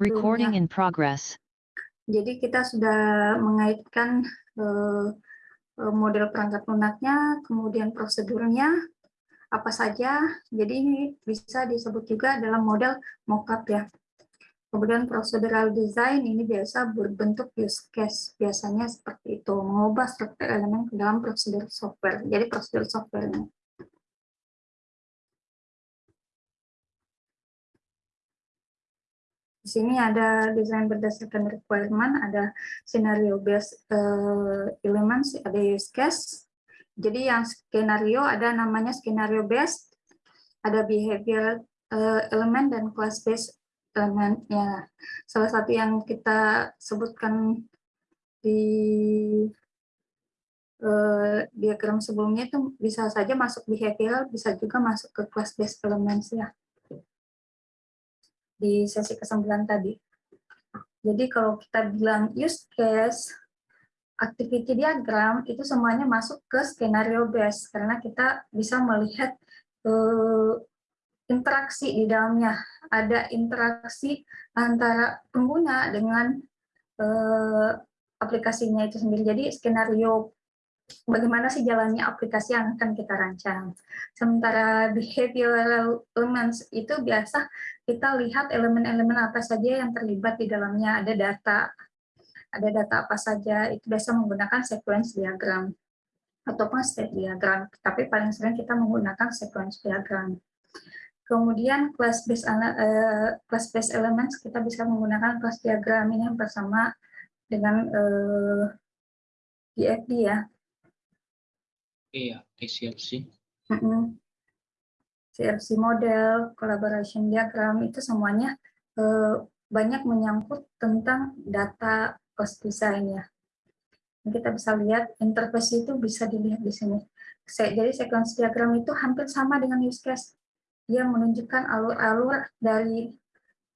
Recording in progress. Jadi kita sudah mengaitkan uh, model perangkat lunaknya, kemudian prosedurnya, apa saja. Jadi ini bisa disebut juga dalam model mockup ya. Kemudian procedural design ini biasa berbentuk use case, biasanya seperti itu, mengubah struktur elemen ke dalam prosedur software. Jadi prosedur softwarenya. Di sini ada desain berdasarkan requirement, ada scenario based uh, elements, ada use case. Jadi yang skenario ada namanya skenario based, ada behavior uh, element dan class based ya salah satu yang kita sebutkan di uh, diagram sebelumnya itu bisa saja masuk behavioral, bisa juga masuk ke class based elements ya di sesi ke-9 tadi. Jadi kalau kita bilang use case, activity diagram itu semuanya masuk ke skenario base karena kita bisa melihat uh, interaksi di dalamnya. Ada interaksi antara pengguna dengan uh, aplikasinya itu sendiri. Jadi skenario bagaimana sih jalannya aplikasi yang akan kita rancang. Sementara behavioral elements itu biasa kita lihat elemen-elemen apa saja yang terlibat di dalamnya. Ada data, ada data apa saja, itu biasa menggunakan sequence diagram ataupun state diagram. Tapi paling sering kita menggunakan sequence diagram. Kemudian class based uh, class based elements kita bisa menggunakan class diagram ini bersama dengan uh, eh, DFD ya. Iya, CRC. CRC model, collaboration diagram itu semuanya uh, banyak menyangkut tentang data cost design ya. Kita bisa lihat interface itu bisa dilihat di sini. Jadi sequence diagram itu hampir sama dengan use case dia menunjukkan alur-alur dari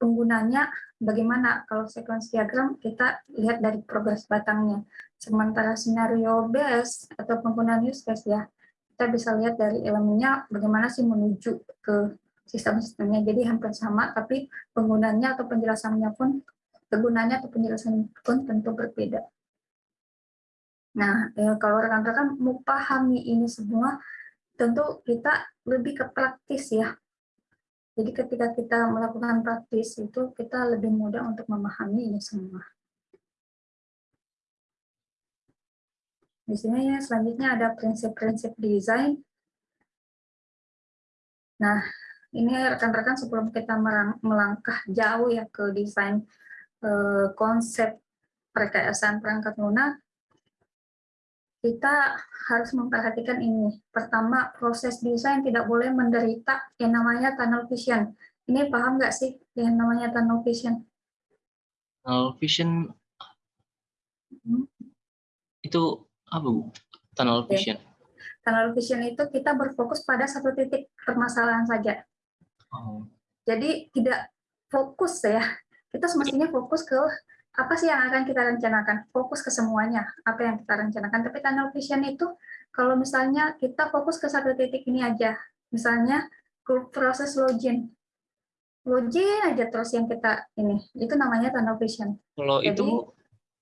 penggunanya bagaimana? Kalau sequence diagram kita lihat dari progres batangnya. Sementara scenario base atau penggunaan use case ya kita bisa lihat dari elemennya bagaimana sih menuju ke sistem-sistemnya. Jadi hampir sama tapi penggunanya atau penjelasannya pun kegunaannya atau penjelasannya pun tentu berbeda. Nah eh, kalau rekan-rekan mau pahami ini semua tentu kita lebih ke praktis ya jadi ketika kita melakukan praktis itu kita lebih mudah untuk memahami ini semua. Di sini ya, selanjutnya ada prinsip-prinsip desain. Nah, ini rekan-rekan sebelum kita melangkah jauh ya ke desain eh, konsep perkayasaan perangkat lunak, kita harus memperhatikan ini. Pertama, proses desain tidak boleh menderita yang namanya tunnel vision. Ini paham nggak sih yang namanya tunnel vision? Tunnel vision hmm. itu apa bu? Tunnel vision. Tunnel vision itu kita berfokus pada satu titik permasalahan saja. Oh. Jadi tidak fokus ya. Kita semestinya fokus ke apa sih yang akan kita rencanakan? Fokus ke semuanya, apa yang kita rencanakan. Tapi tunnel vision itu, kalau misalnya kita fokus ke satu titik ini aja, misalnya proses login, login aja terus yang kita ini, itu namanya tunnel vision. Kalau Jadi, itu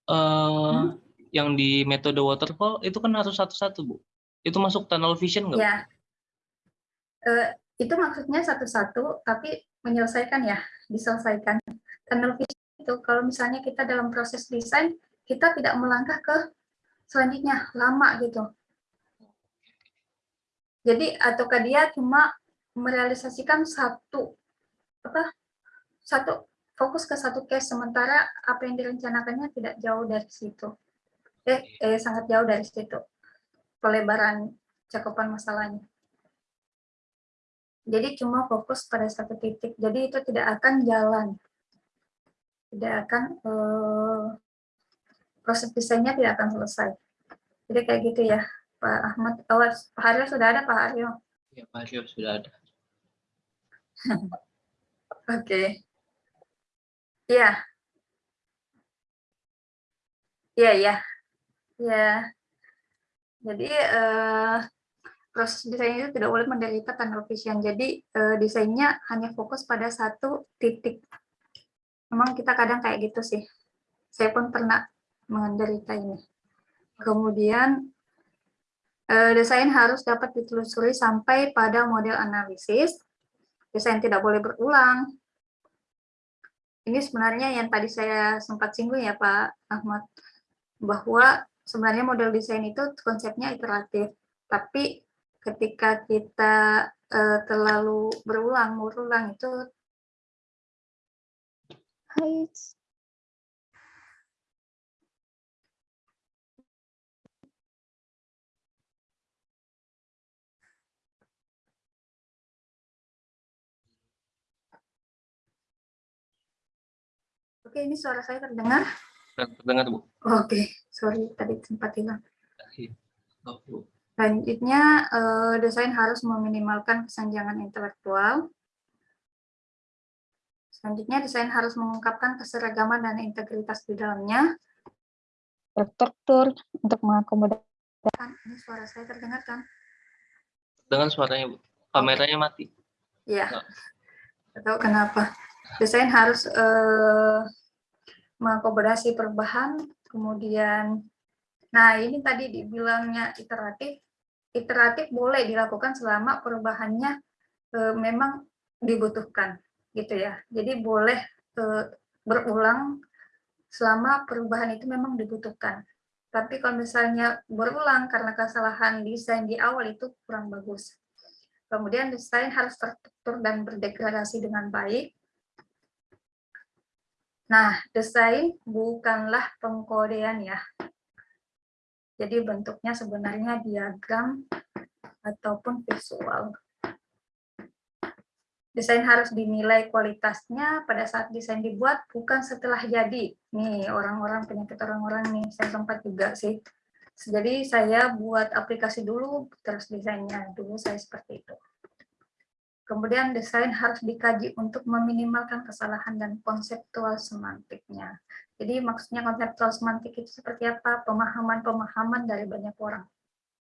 uh, hmm? yang di metode waterfall itu kan harus satu-satu bu, itu masuk tunnel vision nggak? Ya, uh, itu maksudnya satu-satu, tapi menyelesaikan ya, diselesaikan. Tunnel vision itu kalau misalnya kita dalam proses desain kita tidak melangkah ke selanjutnya lama gitu. Jadi ataukah dia cuma merealisasikan satu apa satu fokus ke satu case sementara apa yang direncanakannya tidak jauh dari situ. Eh, eh sangat jauh dari situ pelebaran cakupan masalahnya. Jadi cuma fokus pada satu titik. Jadi itu tidak akan jalan tidak akan uh, proses desainnya tidak akan selesai. Jadi kayak gitu ya, Pak Ahmad. Oh, Pak Haryo sudah ada, Pak Haryo? Ya, Pak Haryo sudah ada. Oke. Okay. Iya. Iya, iya. Iya. Jadi, uh, proses desain itu tidak boleh menderita tunnel vision. Jadi, uh, desainnya hanya fokus pada satu titik memang kita kadang kayak gitu sih. Saya pun pernah menderita ini. Kemudian eh, desain harus dapat ditelusuri sampai pada model analisis. Desain tidak boleh berulang. Ini sebenarnya yang tadi saya sempat singgung ya Pak Ahmad, bahwa sebenarnya model desain itu konsepnya iteratif, tapi ketika kita uh, terlalu berulang berulang itu Hai. Oke, ini suara saya terdengar? Terdengar, Bu. Oke, sorry tadi sempat hilang. Iya. Selanjutnya, eh, desain harus meminimalkan kesenjangan intelektual. Selanjutnya, desain harus mengungkapkan keseragaman dan integritas di dalamnya. Struktur untuk mengakomodasi. Ini suara saya terdengar kan? Dengan suaranya, Bu. Kameranya mati. Iya. Nah. Tahu kenapa. Desain harus eh, mengakomodasi perubahan, kemudian Nah, ini tadi dibilangnya iteratif. Iteratif boleh dilakukan selama perubahannya e, memang dibutuhkan, gitu ya. Jadi boleh e, berulang selama perubahan itu memang dibutuhkan. Tapi kalau misalnya berulang karena kesalahan desain di awal itu kurang bagus. Kemudian desain harus terstruktur dan berdegradasi dengan baik. Nah, desain bukanlah pengkodean ya. Jadi bentuknya sebenarnya diagram ataupun visual. Desain harus dinilai kualitasnya pada saat desain dibuat, bukan setelah jadi. Nih, orang-orang penyakit orang-orang nih, saya sempat juga sih. Jadi saya buat aplikasi dulu, terus desainnya. Dulu saya seperti itu. Kemudian desain harus dikaji untuk meminimalkan kesalahan dan konseptual semantiknya. Jadi maksudnya konseptual semantik itu seperti apa? Pemahaman-pemahaman dari banyak orang.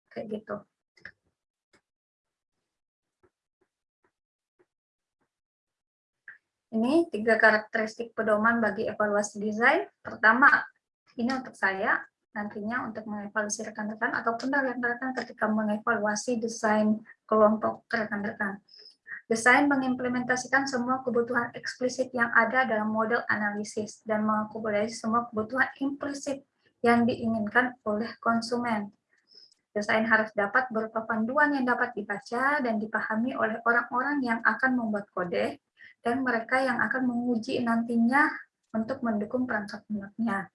Kayak gitu. Ini tiga karakteristik pedoman bagi evaluasi desain. Pertama, ini untuk saya, nantinya untuk mengevaluasi rekan-rekan ataupun rekan-rekan ketika mengevaluasi desain kelompok rekan-rekan. Desain mengimplementasikan semua kebutuhan eksplisit yang ada dalam model analisis dan mengakomodasi semua kebutuhan implisit yang diinginkan oleh konsumen. Desain harus dapat berupa panduan yang dapat dibaca dan dipahami oleh orang-orang yang akan membuat kode dan mereka yang akan menguji nantinya untuk mendukung perangkat lunaknya.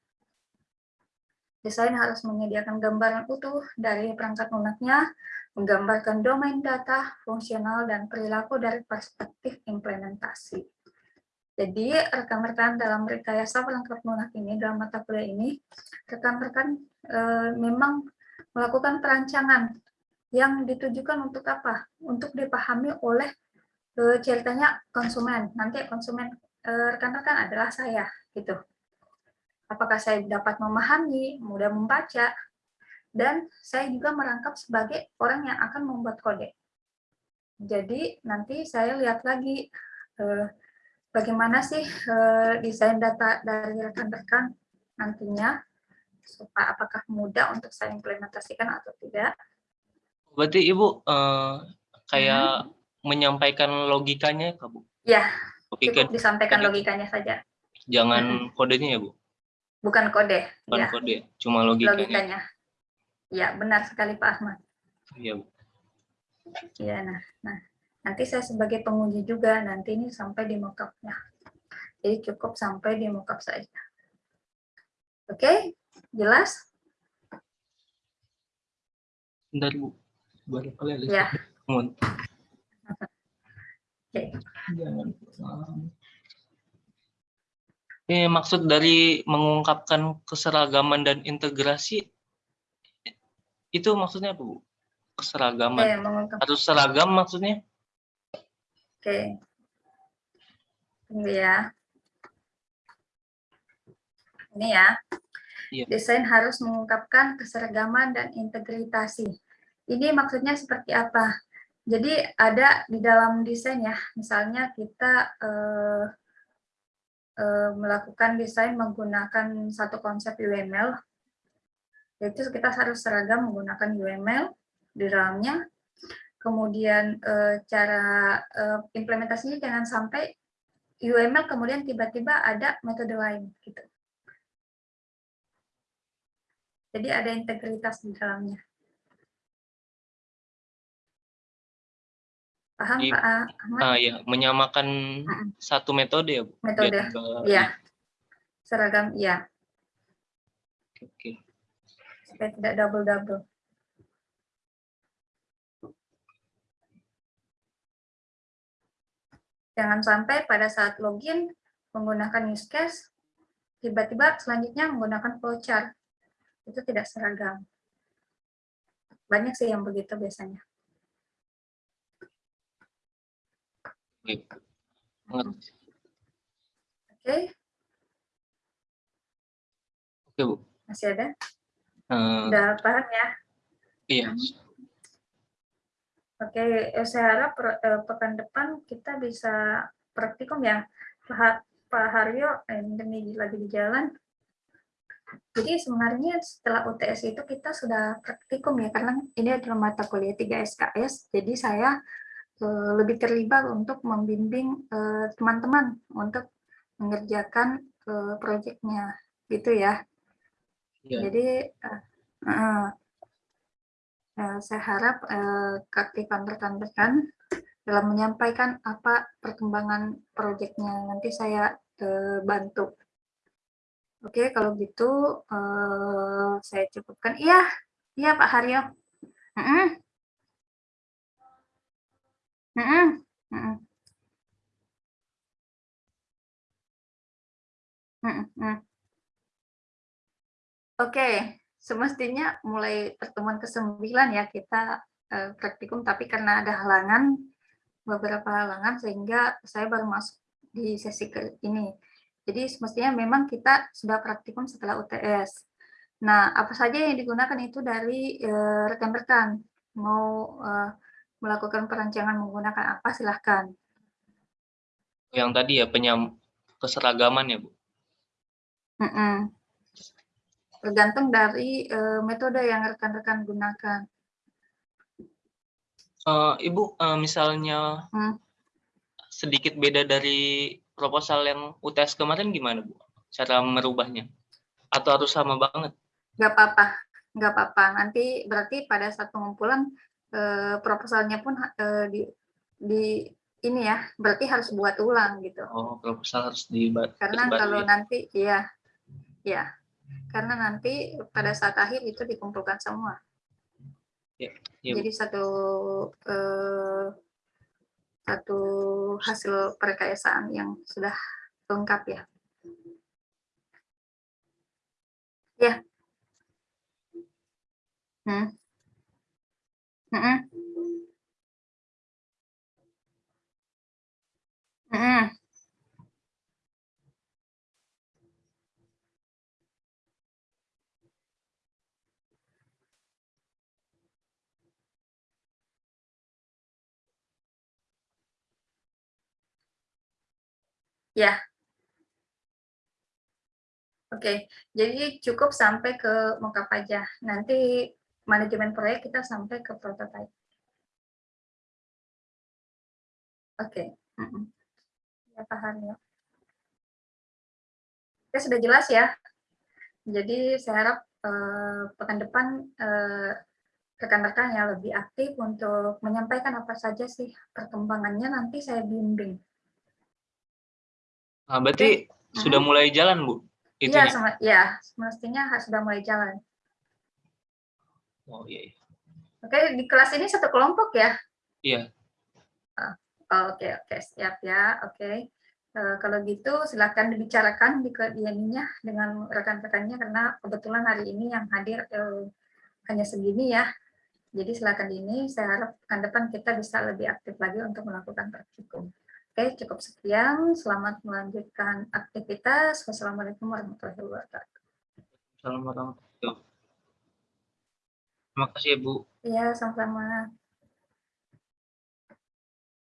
Desain harus menyediakan gambaran utuh dari perangkat lunaknya, menggambarkan domain data, fungsional, dan perilaku dari perspektif implementasi. Jadi, rekan-rekan dalam rekayasa perangkat lunak ini, dalam mata kuliah ini, rekan-rekan e, memang melakukan perancangan yang ditujukan untuk apa? Untuk dipahami oleh e, ceritanya konsumen. Nanti konsumen eh, rekan-rekan e, adalah saya, gitu apakah saya dapat memahami, mudah membaca, dan saya juga merangkap sebagai orang yang akan membuat kode. Jadi nanti saya lihat lagi eh, bagaimana sih eh, desain data dari rekan-rekan nantinya, supaya apakah mudah untuk saya implementasikan atau tidak. Berarti Ibu eh, kayak hmm. menyampaikan logikanya, Bu? Ya, cukup disampaikan logikanya saja. Jangan kodenya ya, Bu? Bukan kode. Bukan ya. kode, cuma logikanya. logikanya. Ya, benar sekali Pak Ahmad. Iya, Bu. Iya, nah, nah. Nanti saya sebagai penguji juga, nanti ini sampai di mockupnya. Jadi cukup sampai di mockup saja. Oke, jelas? Bentar, Bu. Baru kali. Ya. Oke. Okay. Ini maksud dari mengungkapkan keseragaman dan integrasi itu maksudnya apa, Bu? Keseragaman. Mengungkap. Harus seragam maksudnya? Oke. Ini ya. Ini ya. Iya. Desain harus mengungkapkan keseragaman dan integritasi. Ini maksudnya seperti apa? Jadi ada di dalam desain ya, misalnya kita eh, eh, melakukan desain menggunakan satu konsep UML, yaitu kita harus seragam menggunakan UML di dalamnya. Kemudian eh, cara eh, implementasinya jangan sampai UML kemudian tiba-tiba ada metode lain gitu. Jadi ada integritas di dalamnya. Paham Di- Pak Ahmad? Ah ya, menyamakan Mm-mm. satu metode ya, Bu. Metode, Iya. Seragam, iya. Oke. Supaya tidak double-double. Jangan sampai pada saat login menggunakan use case, tiba-tiba selanjutnya menggunakan flowchart. Itu tidak seragam. Banyak sih yang begitu biasanya. Oke. Mengerti. Oke, Oke, Bu. masih ada? Eh, Udah paham ya? iya. Oke, eh, saya harap eh, pekan depan kita bisa praktikum ya. Pak Ha- Pak Haryo, eh, ini lagi di jalan. Jadi sebenarnya setelah UTS itu kita sudah praktikum ya, karena ini adalah mata kuliah 3 SKS, jadi saya eh, lebih terlibat untuk membimbing eh, teman-teman untuk mengerjakan eh, proyeknya, gitu ya. Iya. Jadi saya harap keaktifan rekan-rekan dalam menyampaikan apa perkembangan proyeknya nanti saya bantu. Oke, kalau gitu eh, saya cukupkan. Iya, iya Pak Haryo. Mm-mm. Mm-mm. Mm-mm. Mm-mm. Oke, semestinya mulai pertemuan ke-9 ya kita eh, praktikum, tapi karena ada halangan, beberapa halangan sehingga saya baru masuk di sesi ke ini. Jadi semestinya memang kita sudah praktikum setelah UTS. Nah, apa saja yang digunakan itu dari eh, rekan-rekan. Mau eh, melakukan perancangan menggunakan apa, silahkan. Yang tadi ya penyam keseragaman ya, Bu. Mm-mm. Tergantung dari eh, metode yang rekan-rekan gunakan. Eh, Ibu, eh, misalnya Hmm. sedikit beda dari proposal yang UTS kemarin gimana, Bu? Cara merubahnya? Atau harus sama banget? nggak apa-apa, nggak apa-apa. Nanti berarti pada saat pengumpulan eh, proposalnya pun eh, di, di ini ya, berarti harus buat ulang gitu. Oh, proposal harus dibuat. Karena kalau nanti, iya, ya, karena nanti pada saat akhir itu dikumpulkan semua. Ya, ya. Jadi satu eh, satu hasil perkayasaan yang sudah lengkap ya. Ya. Hmm. Mm-mm. Mm-mm. Ya. Oke, jadi cukup sampai ke mockup aja. Nanti manajemen proyek kita sampai ke prototype. Oke. mm-mm. Ya, paham ya. Oke, sudah jelas ya. Jadi saya harap eh, pekan depan eh, rekan-rekan yang lebih aktif untuk menyampaikan apa saja sih perkembangannya nanti saya bimbing. Nah, berarti sudah mulai jalan, Bu? Iya, ya, semestinya harus sudah mulai jalan. Oh, iya, iya. Oke, di kelas ini satu kelompok ya? Iya. Oh, Oke, oke, siap ya. Oke. Eh, kalau gitu silakan dibicarakan di ke- di ininya dengan rekan-rekannya karena kebetulan hari ini yang hadir eh, hanya segini ya. Jadi silakan ini. Saya harap pekan depan kita bisa lebih aktif lagi untuk melakukan praktikum. Oke, cukup sekian. Selamat melanjutkan aktivitas. Wassalamualaikum warahmatullahi wabarakatuh. Assalamualaikum warahmatullahi wabarakatuh. Terima kasih, Bu. Ya, sama-sama.